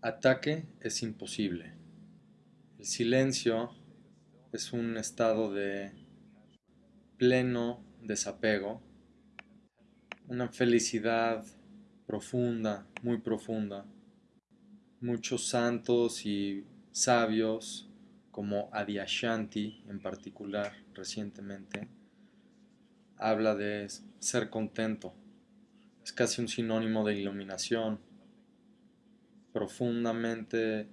Ataque es imposible. El silencio es un estado de pleno desapego, una felicidad profunda, muy profunda. Muchos santos y sabios, como Adyashanti en particular recientemente, habla de ser contento. Es casi un sinónimo de iluminación, profundamente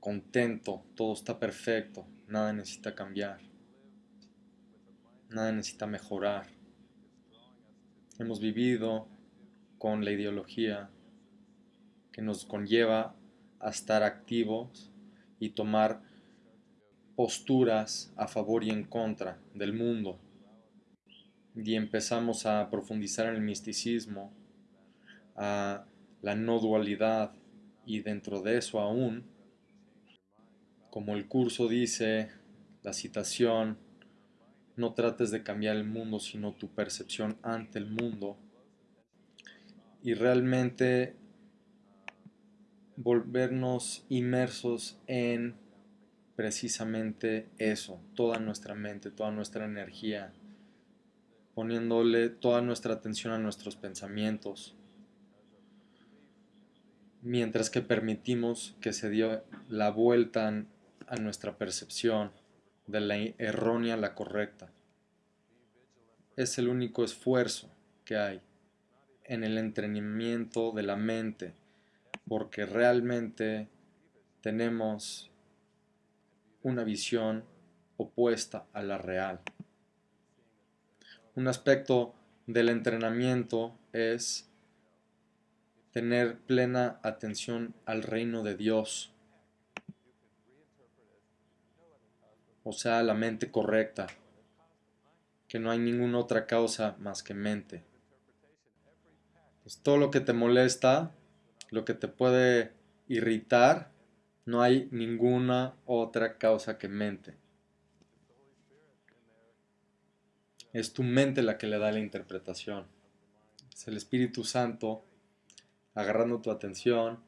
contento, todo está perfecto, nada necesita cambiar, nada necesita mejorar. Hemos vivido con la ideología que nos conlleva a estar activos y tomar posturas a favor y en contra del mundo. Y empezamos a profundizar en el misticismo, a la no dualidad, y dentro de eso aún, como el curso dice, la citación, no trates de cambiar el mundo, sino tu percepción ante el mundo. Y realmente volvernos inmersos en precisamente eso, toda nuestra mente, toda nuestra energía, poniéndole toda nuestra atención a nuestros pensamientos, mientras que permitimos que se dio la vuelta a nuestra percepción de la errónea a la correcta. Es el único esfuerzo que hay en el entrenamiento de la mente, porque realmente tenemos una visión opuesta a la real. Un aspecto del entrenamiento es tener plena atención al reino de Dios, o sea, la mente correcta, que no hay ninguna otra causa más que mente. Pues todo lo que te molesta, lo que te puede irritar, no hay ninguna otra causa que mente. Es tu mente la que le da la interpretación. Es el Espíritu Santo agarrando tu atención.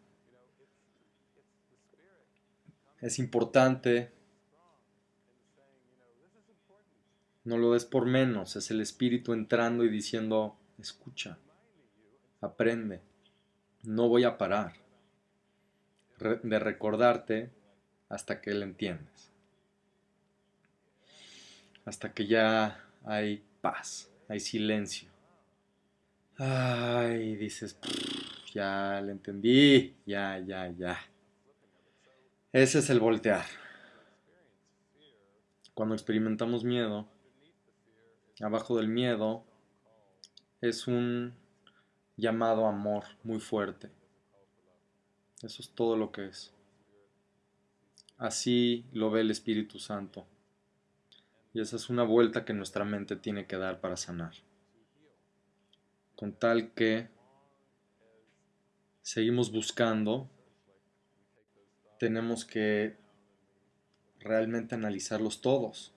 Es importante. No lo des por menos, es el espíritu entrando y diciendo, escucha, aprende, no voy a parar de recordarte hasta que lo entiendes. Hasta que ya hay paz, hay silencio. Ay, dices, ya le entendí, ya, ya, ya. Ese es el voltear. Cuando experimentamos miedo, abajo del miedo es un llamado amor muy fuerte. Eso es todo lo que es. Así lo ve el Espíritu Santo. Y esa es una vuelta que nuestra mente tiene que dar para sanar. Con tal que seguimos buscando, tenemos que realmente analizarlos todos.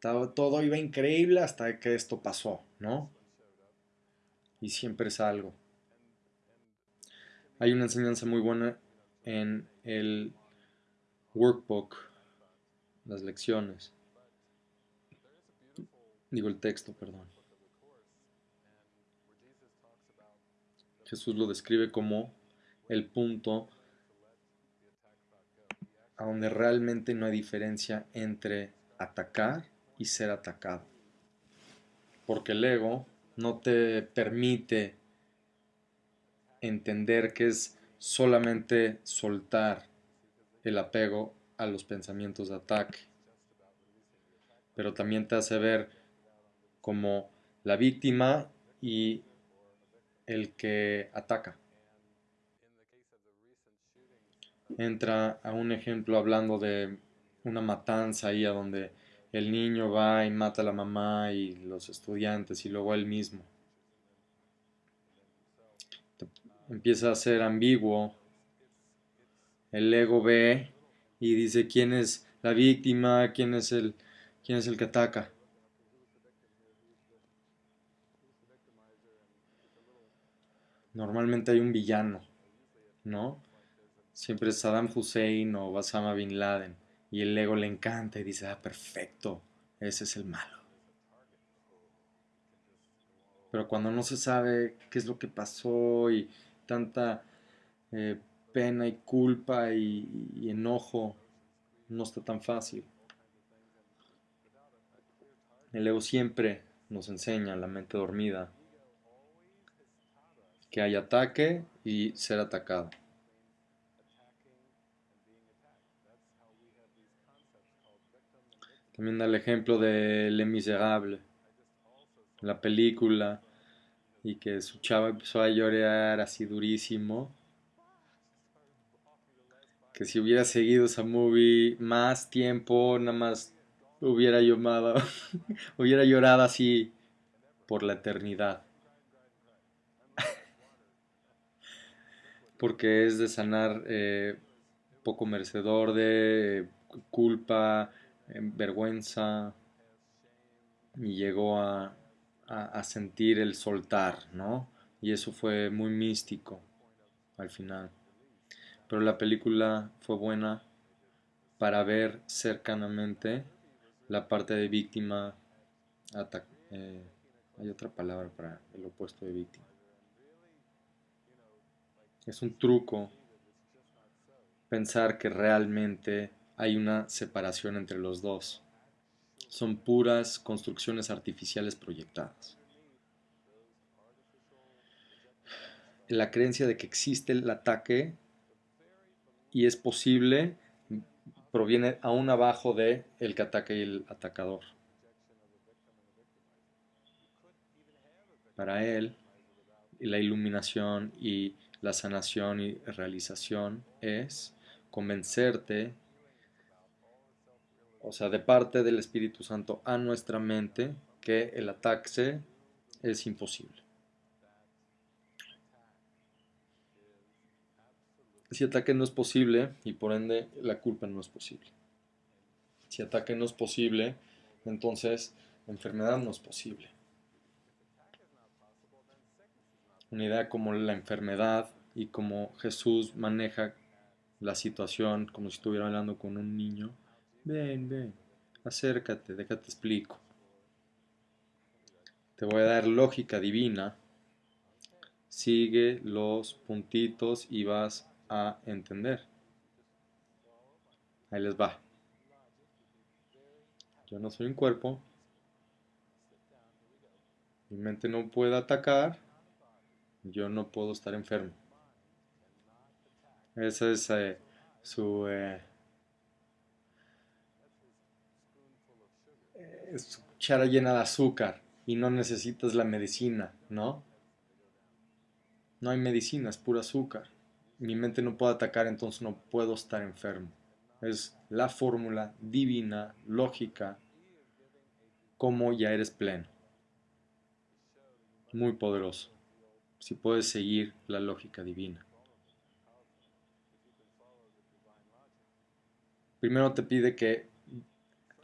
Todo iba increíble hasta que esto pasó, ¿no? Y siempre es algo. Hay una enseñanza muy buena en el workbook, las lecciones. Digo el texto, perdón. Jesús lo describe como el punto a donde realmente no hay diferencia entre atacar y ser atacado. Porque el ego no te permite entender que es solamente soltar el apego a los pensamientos de ataque. Pero también te hace ver como la víctima y el que ataca. Entra a un ejemplo hablando de una matanza ahí a donde el niño va y mata a la mamá y los estudiantes y luego él mismo. Empieza a ser ambiguo. El ego ve y dice quién es la víctima, quién es el, quién es el que ataca. Normalmente hay un villano, ¿no? siempre es Saddam Hussein o Osama Bin Laden. Y el ego le encanta y dice, ah, perfecto, ese es el malo. Pero cuando no se sabe qué es lo que pasó y tanta eh, pena y culpa y enojo, no está tan fácil. El ego siempre nos enseña, la mente dormida, que hay ataque y ser atacado. También da el ejemplo de Le Miserable, la película, y que su chava empezó a llorar así durísimo. Que si hubiera seguido esa movie más tiempo, nada más hubiera llorado, hubiera llorado así por la eternidad. Porque es de sanar eh, poco merecedor de culpa, vergüenza y llegó a, sentir el soltar, ¿no? Y eso fue muy místico al final. Pero la película fue buena para ver cercanamente la parte de víctima. Eh, hay otra palabra para el opuesto de víctima. Es un truco pensar que realmente hay una separación entre los dos. Son puras construcciones artificiales proyectadas. La creencia de que existe el ataque y es posible proviene aún abajo de el que ataca y el atacador. Para él, la iluminación y la sanación y realización es convencerte o sea, de parte del Espíritu Santo a nuestra mente, que el ataque es imposible. Si ataque no es posible, y por ende la culpa no es posible. Si ataque no es posible, entonces enfermedad no es posible. Una idea como la enfermedad y como Jesús maneja la situación como si estuviera hablando con un niño, Ven, ven, acércate, déjate explico. Te voy a dar lógica divina. Sigue los puntitos y vas a entender. Ahí les va. Yo no soy un cuerpo. Mi mente no puede atacar. Yo no puedo estar enfermo. Esa es eh, su... Eh, es cuchara llena de azúcar y no necesitas la medicina, ¿no? No hay medicina, es puro azúcar. Mi mente no puede atacar, entonces no puedo estar enfermo. Es la fórmula divina, lógica, como ya eres pleno. Muy poderoso. Si puedes seguir la lógica divina. Primero te pide que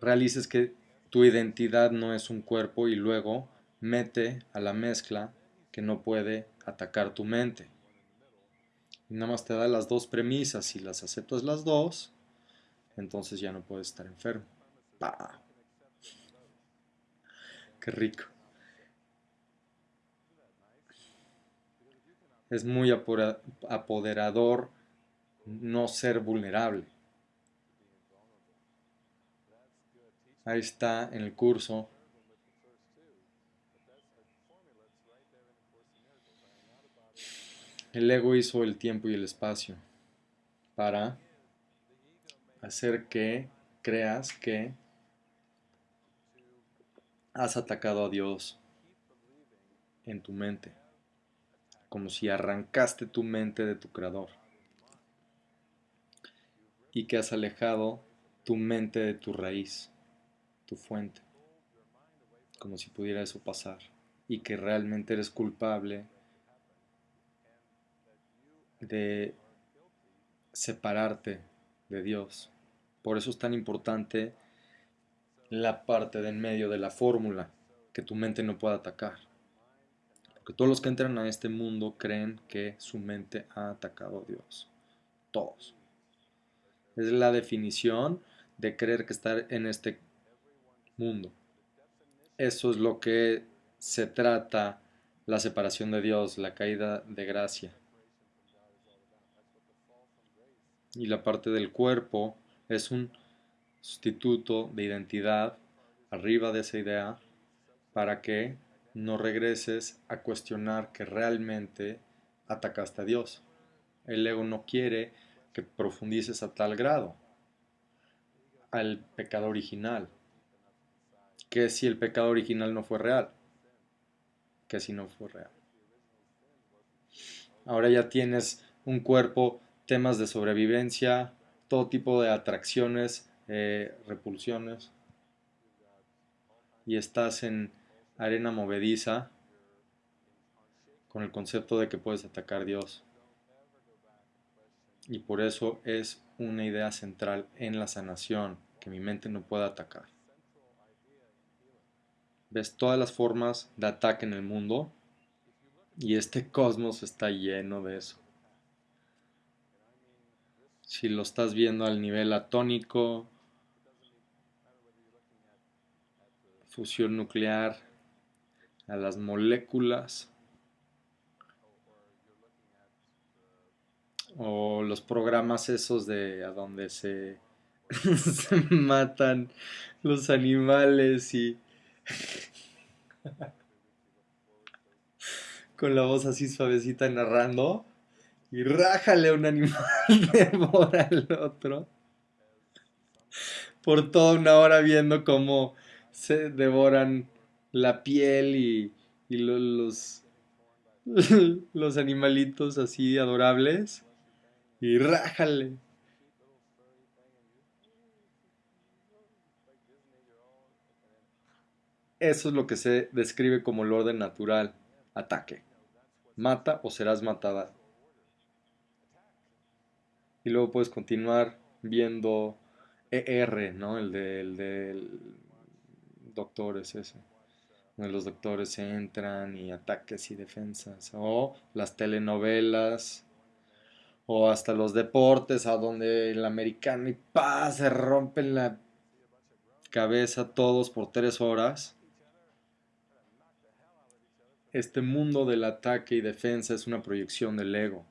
realices que tu identidad no es un cuerpo y luego mete a la mezcla que no puede atacar tu mente. Y nada más te da las dos premisas, si las aceptas las dos, entonces ya no puedes estar enfermo. ¡Pah! ¡Qué rico! Es muy apoderador no ser vulnerable. Ahí está en el curso. El ego hizo el tiempo y el espacio para hacer que creas que has atacado a Dios en tu mente, como si arrancaste tu mente de tu creador y que has alejado tu mente de tu raíz tu fuente, como si pudiera eso pasar, y que realmente eres culpable de separarte de Dios. Por eso es tan importante la parte de en medio de la fórmula que tu mente no pueda atacar. Porque todos los que entran a este mundo creen que su mente ha atacado a Dios. todos. Es la definición de creer que estar en este mundo. Eso es lo que se trata la separación de Dios, la caída de gracia. Y la parte del cuerpo es un sustituto de identidad arriba de esa idea para que no regreses a cuestionar que realmente atacaste a Dios. El ego no quiere que profundices a tal grado al pecado original. Que si el pecado original no fue real. Que si no fue real. Ahora ya tienes un cuerpo, temas de sobrevivencia, todo tipo de atracciones, eh, repulsiones. Y estás en arena movediza con el concepto de que puedes atacar a Dios. Y por eso es una idea central en la sanación que mi mente no pueda atacar. Ves todas las formas de ataque en el mundo y este cosmos está lleno de eso. Si lo estás viendo al nivel atónico, fusión nuclear, a las moléculas, o los programas esos de a donde se, matan los animales y con la voz así suavecita narrando y rájale a un animal devora al otro. Por toda una hora viendo cómo se devoran la piel y, y los, los animalitos así adorables y rájale. Eso es lo que se describe como el orden natural, ataque. Mata o serás matada. Y luego puedes continuar viendo ER, ¿no? El del de, doctores ese. Donde los doctores entran y ataques y defensas. O las telenovelas o hasta los deportes, a donde el americano y pa, se rompen la cabeza todos por tres horas. Este mundo del ataque y defensa es una proyección del ego.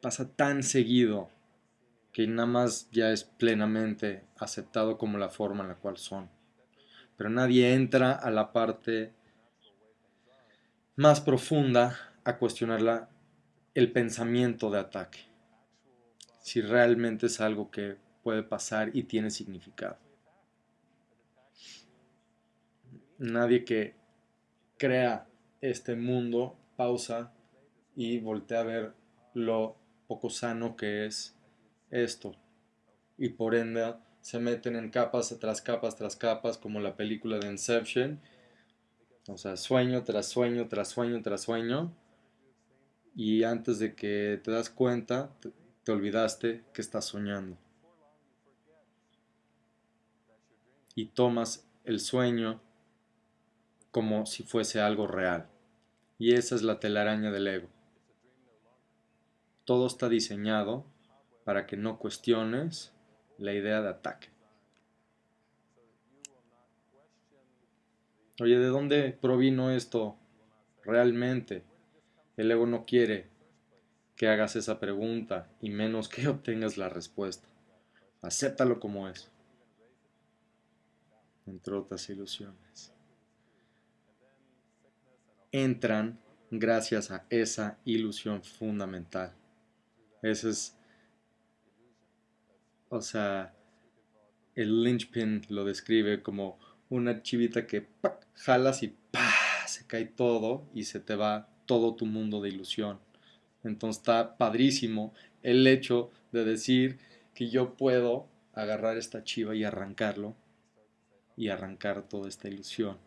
Pasa tan seguido que nada más ya es plenamente aceptado como la forma en la cual son. Pero nadie entra a la parte más profunda a cuestionar el pensamiento de ataque. Si realmente es algo que puede pasar y tiene significado. Nadie que crea este mundo pausa y voltea a ver lo poco sano que es esto. Y por ende se meten en capas tras capas tras capas como la película de Inception o sea, sueño tras sueño, tras sueño, tras sueño. Y antes de que te das cuenta, te, olvidaste que estás soñando. Y tomas el sueño como si fuese algo real. Y esa es la telaraña del ego. Todo está diseñado para que no cuestiones la idea de ataque. Oye, ¿de dónde provino esto realmente? El ego no quiere que hagas esa pregunta y menos que obtengas la respuesta. Acéptalo como es. Entre otras ilusiones. Entran gracias a esa ilusión fundamental. Ese es, o sea, el linchpin lo describe como una chivita que jalas y se cae todo y se te va todo tu mundo de ilusión. Entonces está padrísimo el hecho de decir que yo puedo agarrar esta chiva y arrancarlo y arrancar toda esta ilusión.